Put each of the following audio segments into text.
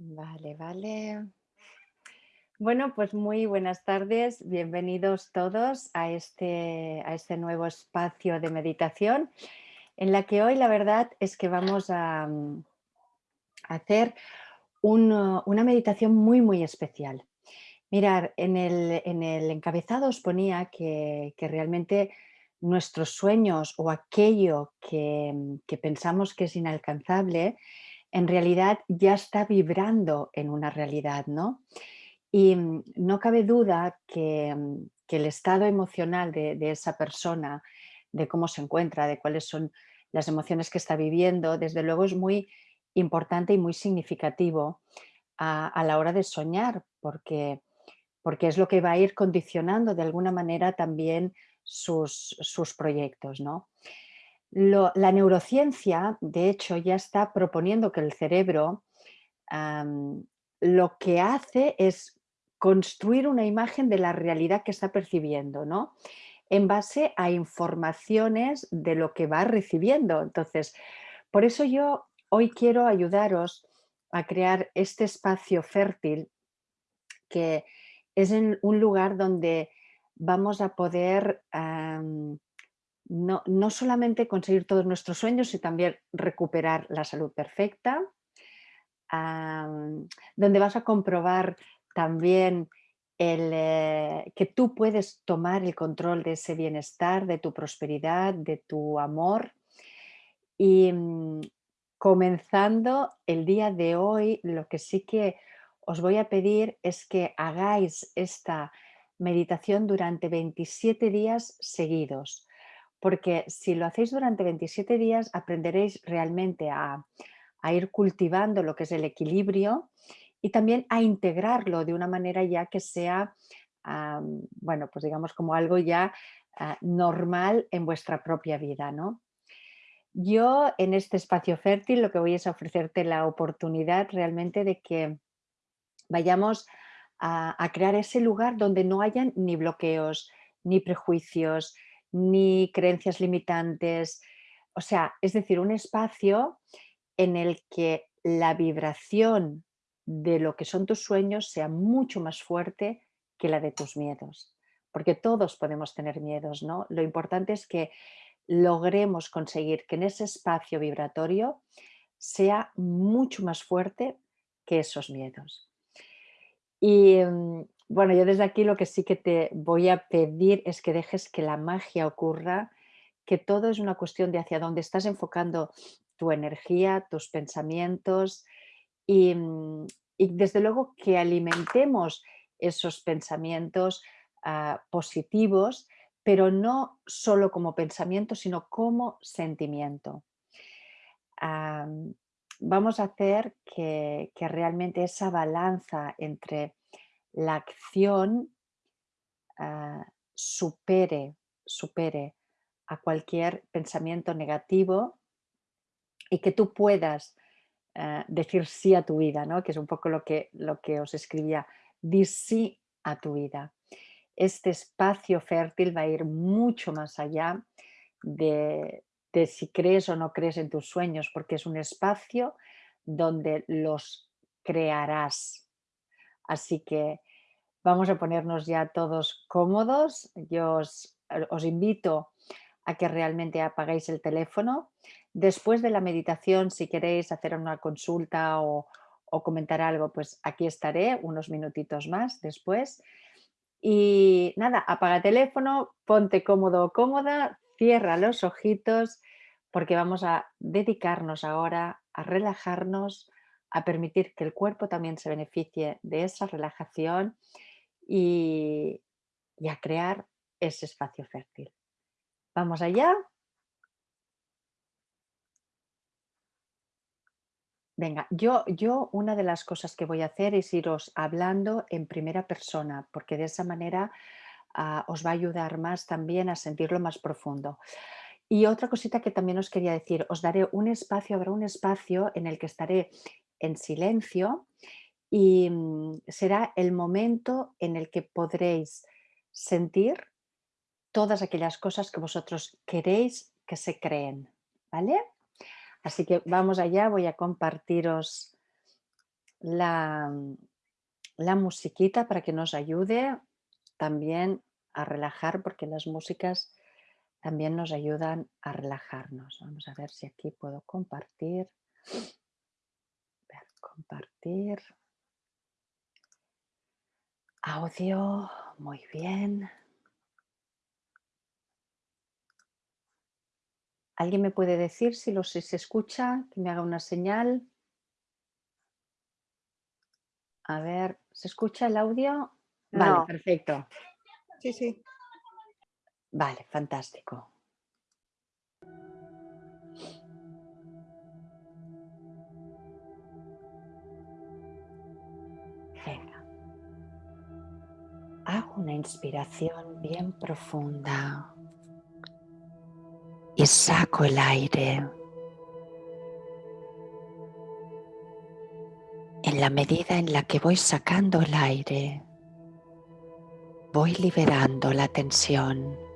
Vale, vale. Bueno, pues muy buenas tardes, bienvenidos todos a este, a este nuevo espacio de meditación en la que hoy la verdad es que vamos a, mm, hacer un, una meditación muy muy especial. Mirar, en el, en el encabezado os ponía que, que realmente nuestros sueños o aquello que, mm, que pensamos que es inalcanzable en realidad ya está vibrando en una realidad, ¿no? Y mm, no cabe duda que, mm, que el estado emocional de, de esa persona, de cómo se encuentra, de cuáles son las emociones que está viviendo, desde luego es muy importante y muy significativo a, a la hora de soñar, porque, porque es lo que va a ir condicionando de alguna manera también sus, sus proyectos, ¿no? La neurociencia, de hecho, ya está proponiendo que el cerebro lo que hace es construir una imagen de la realidad que está percibiendo, ¿no? En base a informaciones de lo que va recibiendo. Entonces, por eso yo hoy quiero ayudaros a crear este espacio fértil que es un lugar donde vamos a poder no, no solamente conseguir todos nuestros sueños, sino también recuperar la salud perfecta, donde vas a comprobar también el, eh, que tú puedes tomar el control de ese bienestar, de tu prosperidad, de tu amor. Y mm, comenzando el día de hoy, lo que sí que os voy a pedir es que hagáis esta meditación durante 27 días seguidos porque si lo hacéis durante 27 días aprenderéis realmente a, ir cultivando lo que es el equilibrio y también a integrarlo de una manera ya que sea, bueno, pues digamos como algo ya ah, normal en vuestra propia vida, ¿no? Yo en este espacio fértil lo que voy es a ofrecerte la oportunidad realmente de que vayamos a, a crear ese lugar donde no hayan ni bloqueos, ni prejuicios, ni creencias limitantes. O sea, es decir, un espacio en el que la vibración de lo que son tus sueños sea mucho más fuerte que la de tus miedos. Porque todos podemos tener miedos, ¿no? Lo importante es que logremos conseguir que en ese espacio vibratorio sea mucho más fuerte que esos miedos. Y mm, bueno, yo desde aquí lo que sí que te voy a pedir es que dejes que la magia ocurra, que todo es una cuestión de hacia dónde estás enfocando tu energía, tus pensamientos y, mm, y desde luego que alimentemos esos pensamientos ah, positivos, pero no solo como pensamiento, sino como sentimiento. Am, vamos a hacer que realmente esa balanza entre la acción ah, supere, supere a cualquier pensamiento negativo y que tú puedas ah, decir sí a tu vida, ¿no? que es un poco lo que, lo que os escribía, di sí a tu vida. Este espacio fértil va a ir mucho más allá de, de si crees o no crees en tus sueños, porque es un espacio donde los crearás. Así que Vamos a ponernos ya todos cómodos. Yo os, eh, os invito a que realmente apagáis el teléfono. Después de la meditación, si queréis hacer una consulta o, o comentar algo, pues aquí estaré unos minutitos más después. Y nada, apaga el teléfono, ponte cómodo o cómoda, cierra los ojitos, porque vamos a dedicarnos ahora a relajarnos, a permitir que el cuerpo también se beneficie de esa relajación y, y a crear ese espacio fértil. Vamos allá. Venga, yo, yo una de las cosas que voy a hacer es iros hablando en primera persona, porque de esa manera ah, os va a ayudar más también a sentirlo más profundo. Y otra cosita que también os quería decir, os daré un espacio, habrá un espacio en el que estaré en silencio y mm, será el momento en el que podréis sentir todas aquellas cosas que vosotros queréis que se creen, ¿vale? Así que vamos allá, voy a compartiros la, la musiquita para que nos ayude también a relajar, porque las músicas también nos ayudan a relajarnos. Vamos a ver si aquí puedo compartir. Compartir. Audio, muy bien. ¿Alguien me puede decir si, lo, si se escucha? Que me haga una señal. A ver, ¿se escucha el audio? Vale, perfecto. Sí, sí. Vale, fantástico. Hago una inspiración bien profunda y saco el aire. En la medida en la que voy sacando el aire, voy liberando la tensión.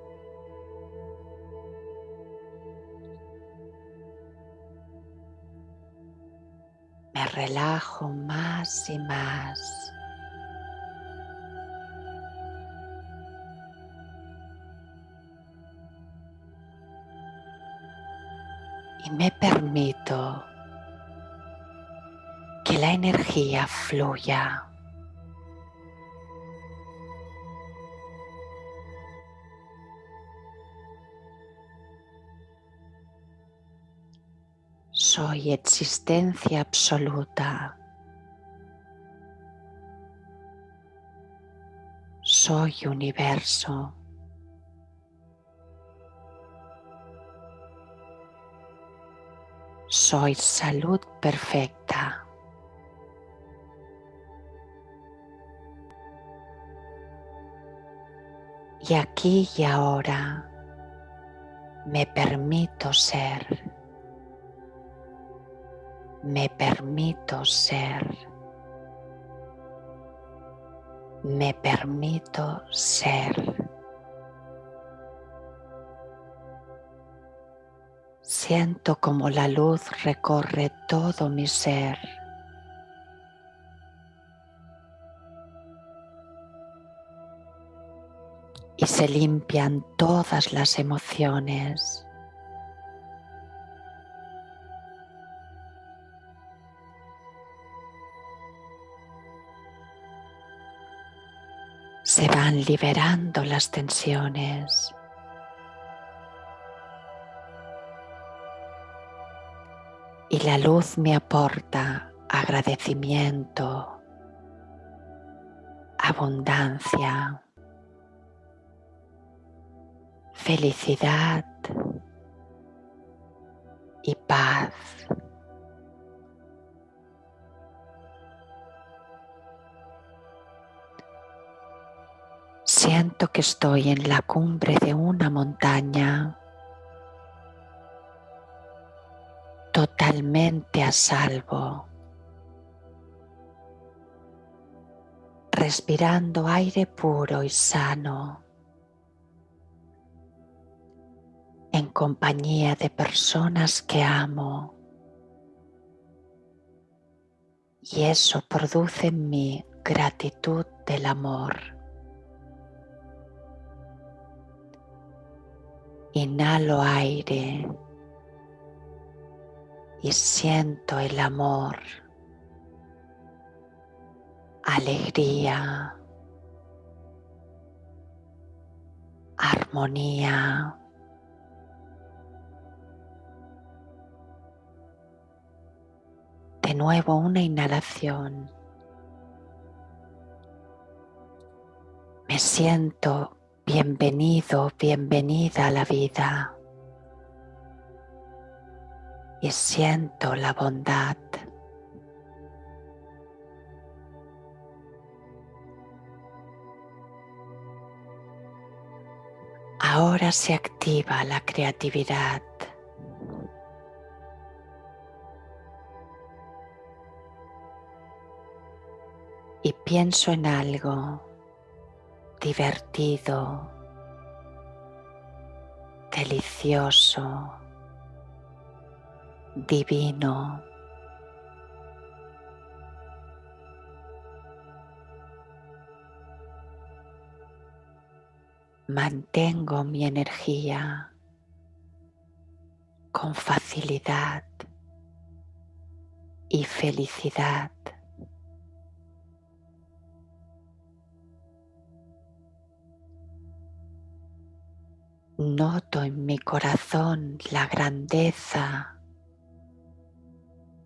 Relajo más y más. Y me permito que la energía fluya. Soy existencia absoluta. Soy universo. Soy salud perfecta. Y aquí y ahora me permito ser. Me permito ser. Me permito ser. Siento como la luz recorre todo mi ser. y se limpian todas las emociones. Se van liberando las tensiones. Y la luz me aporta agradecimiento, abundancia, felicidad y paz. Siento que estoy en la cumbre de una montaña totalmente a salvo, respirando aire puro y sano. en compañía de personas que amo. Y eso produce en mí gratitud del amor. Inhalo aire y siento el amor, alegría, armonía. De nuevo una inhalación. Me siento bienvenido, bienvenida a la vida. Y siento la bondad. Ahora se activa la creatividad. y pienso en algo divertido, delicioso, divino. Mantengo mi energía con facilidad y felicidad. Noto en mi corazón la grandeza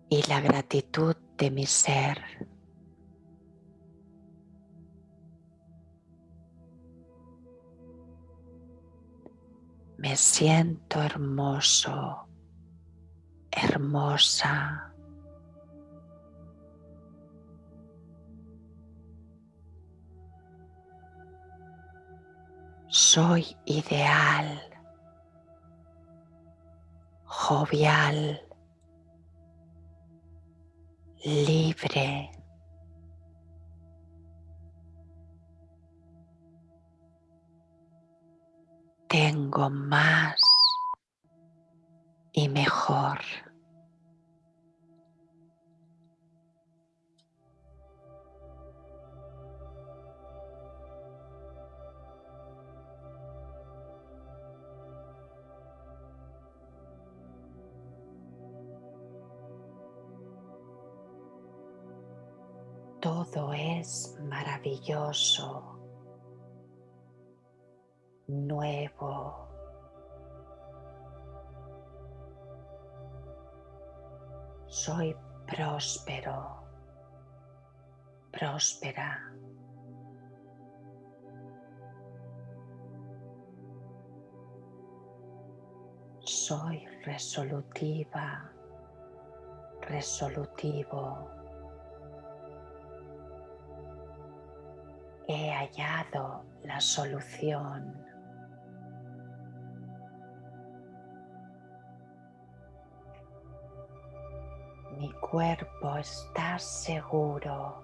y la gratitud de mi ser. Me siento hermoso, hermosa. Soy ideal, jovial, libre. Tengo más y mejor. Todo es maravilloso, nuevo. Soy próspero, próspera. Soy resolutiva, resolutivo. He hallado la solución. Mi cuerpo está seguro.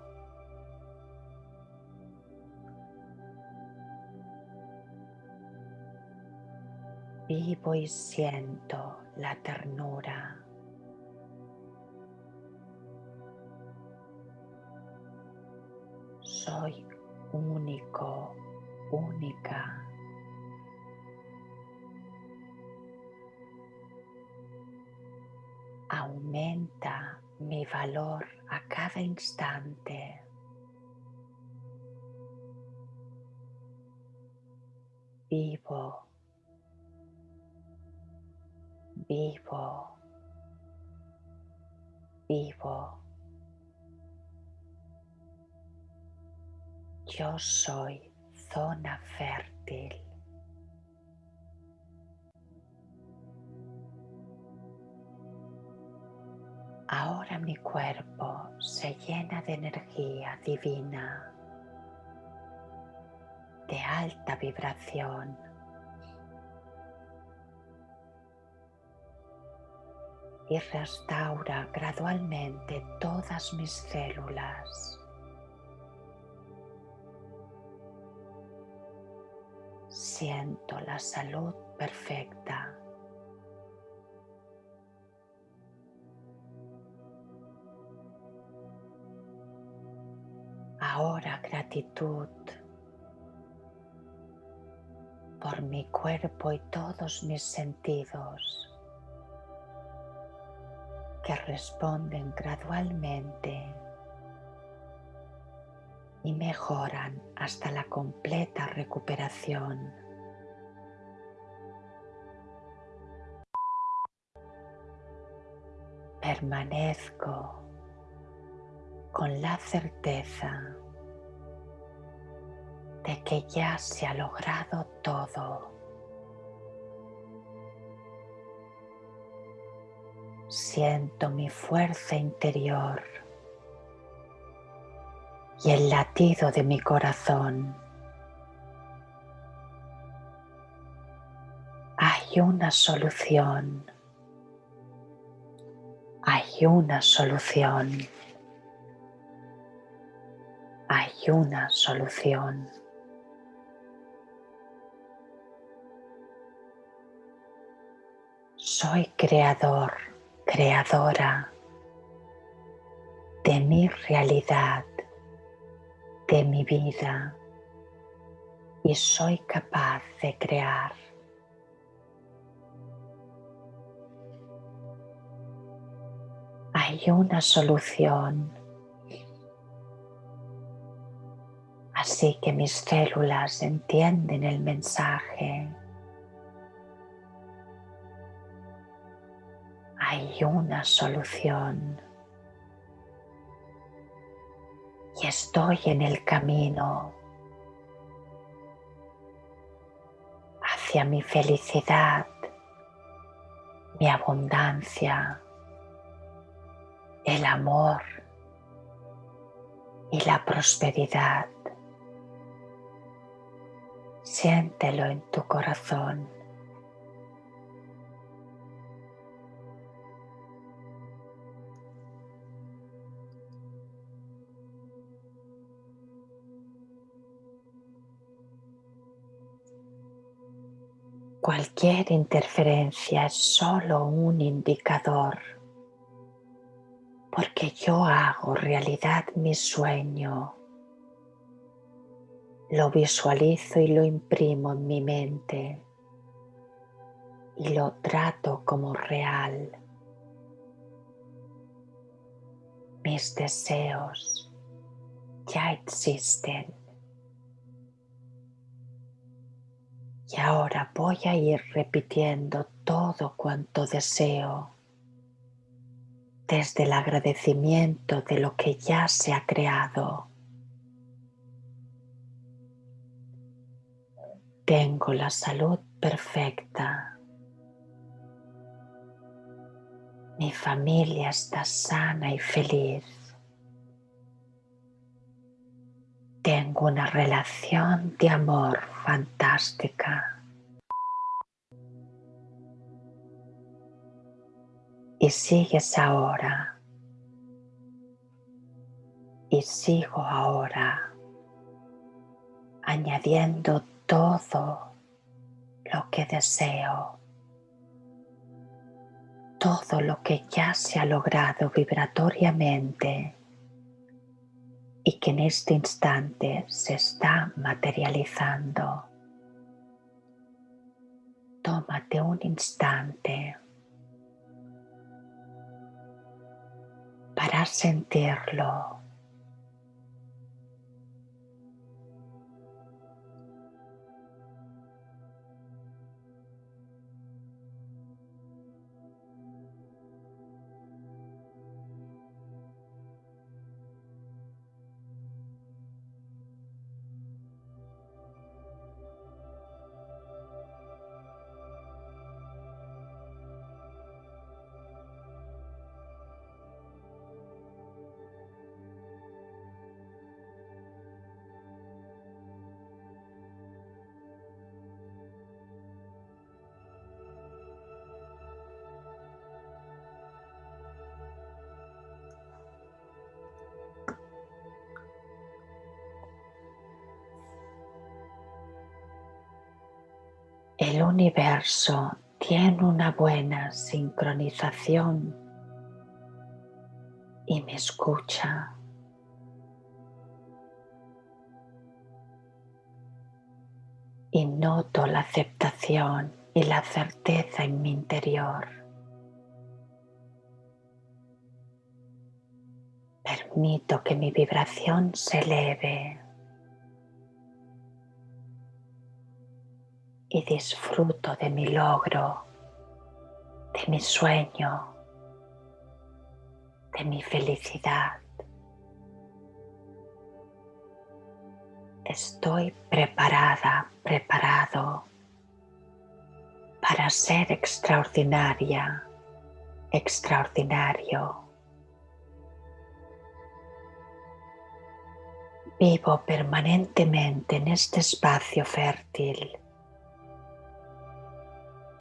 Vivo y siento la ternura. Soy único, única. Aumenta mi valor a cada instante. Vivo, vivo, vivo. Yo soy zona fértil. Ahora mi cuerpo se llena de energía divina, de alta vibración. Y restaura gradualmente todas mis células. Siento la salud perfecta. Ahora gratitud por mi cuerpo y todos mis sentidos que responden gradualmente y mejoran hasta la completa recuperación. Permanezco con la certeza de que ya se ha logrado todo. Siento mi fuerza interior y el latido de mi corazón. Hay una solución. Hay una solución. Hay una solución. Soy creador, creadora de mi realidad de mi vida. y soy capaz de crear. Hay una solución. Así que mis células entienden el mensaje. Hay una solución. Y estoy en el camino hacia mi felicidad, mi abundancia, el amor y la prosperidad. Siéntelo en tu corazón. Cualquier interferencia es solo un indicador, porque yo hago realidad mi sueño, lo visualizo y lo imprimo en mi mente. Y lo trato como real. Mis deseos ya existen. Y ahora voy a ir repitiendo todo cuanto deseo desde el agradecimiento de lo que ya se ha creado. Tengo la salud perfecta. Mi familia está sana y feliz. Tengo una relación de amor fantástica. Y sigues ahora. Y sigo ahora añadiendo todo lo que deseo, todo lo que ya se ha logrado vibratoriamente y que en este instante se está materializando. Tómate un instante para sentirlo. El universo tiene una buena sincronización y me escucha. Y noto la aceptación y la certeza en mi interior. Permito que mi vibración se eleve. Y disfruto de mi logro, de mi sueño, de mi felicidad. Estoy preparada, preparado para ser extraordinaria, extraordinario. Vivo permanentemente en este espacio fértil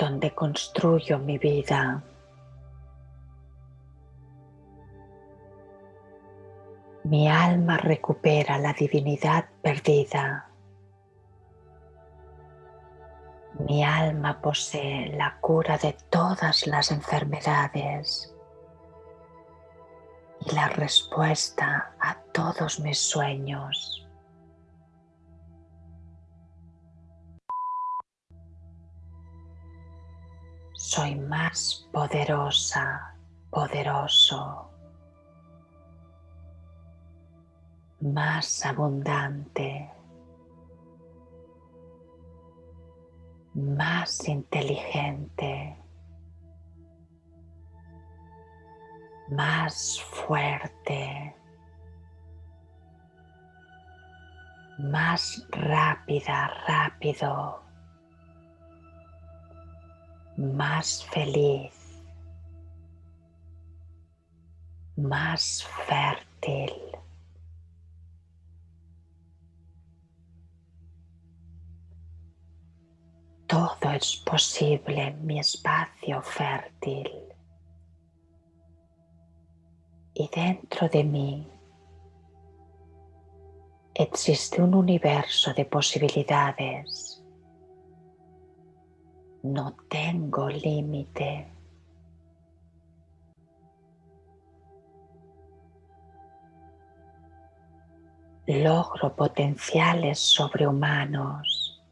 donde construyo mi vida. Mi alma recupera la divinidad perdida. Mi alma posee la cura de todas las enfermedades y la respuesta a todos mis sueños. Soy más poderosa, poderoso, más abundante, más inteligente, más fuerte, más rápida, rápido, más feliz, más fértil. Todo es posible en mi espacio fértil. Y dentro de mí existe un universo de posibilidades. No tengo límite. Logro potenciales sobrehumanos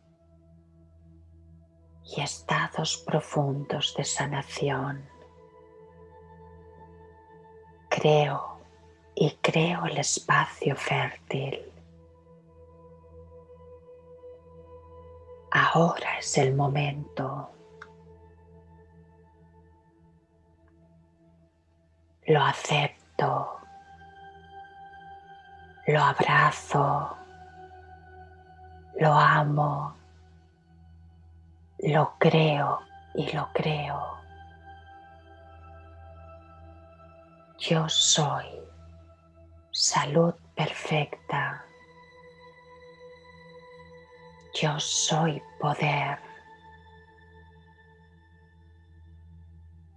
y estados profundos de sanación. Creo y creo el espacio fértil. Ahora es el momento. Lo acepto. Lo abrazo. Lo amo. Lo creo y lo creo. Yo soy salud perfecta. Yo soy poder.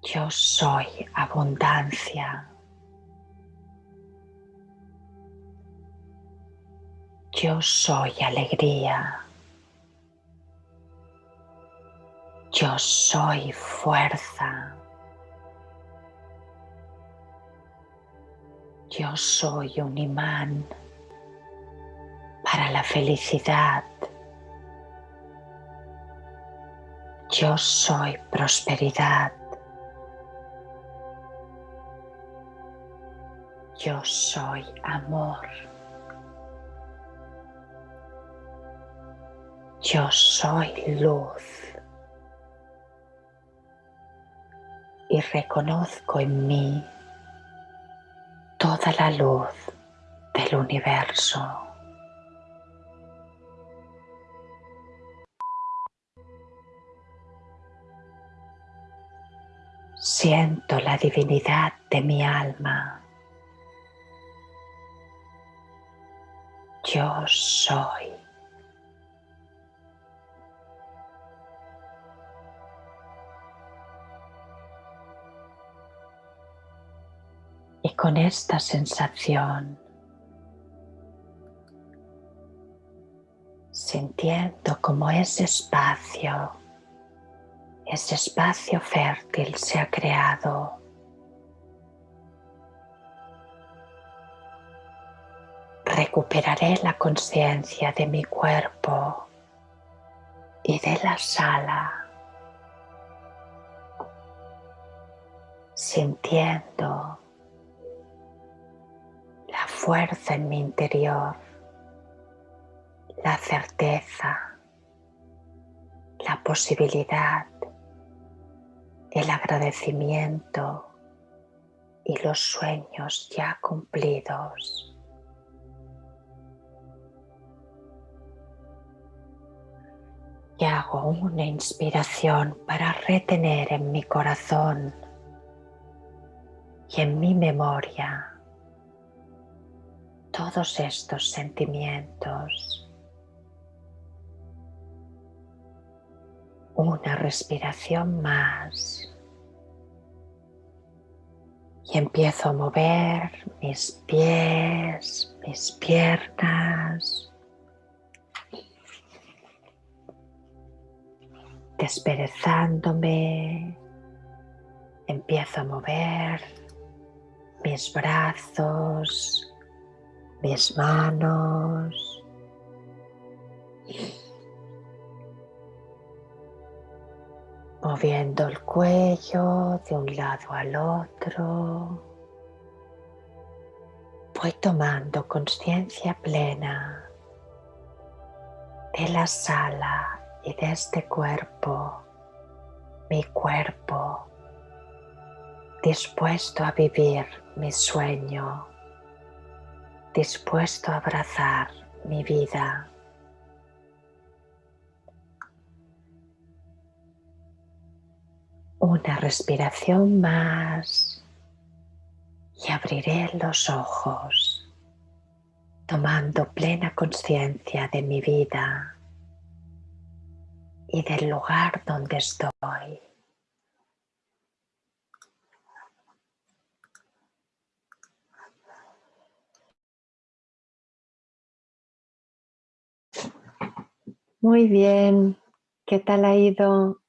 Yo soy abundancia. Yo soy alegría. Yo soy fuerza. Yo soy un imán para la felicidad. Yo soy prosperidad. Yo soy amor. Yo soy luz. Y reconozco en mí toda la luz del universo. Siento la divinidad de mi alma. Yo soy. Y con esta sensación, sintiendo como ese espacio ese espacio fértil se ha creado. Recuperaré la conciencia de mi cuerpo y de la sala, sintiendo la fuerza en mi interior, la certeza, la posibilidad el agradecimiento y los sueños ya cumplidos. Y hago una inspiración para retener en mi corazón y en mi memoria todos estos sentimientos. Una respiración más y empiezo a mover mis pies, mis piernas, desperezándome, empiezo a mover mis brazos, mis manos. Moviendo el cuello de un lado al otro. Voy tomando conciencia plena de la sala y de este cuerpo, mi cuerpo, dispuesto a vivir mi sueño, dispuesto a abrazar mi vida. Una respiración más y abriré los ojos tomando plena conciencia de mi vida y del lugar donde estoy. Muy bien, ¿qué tal ha ido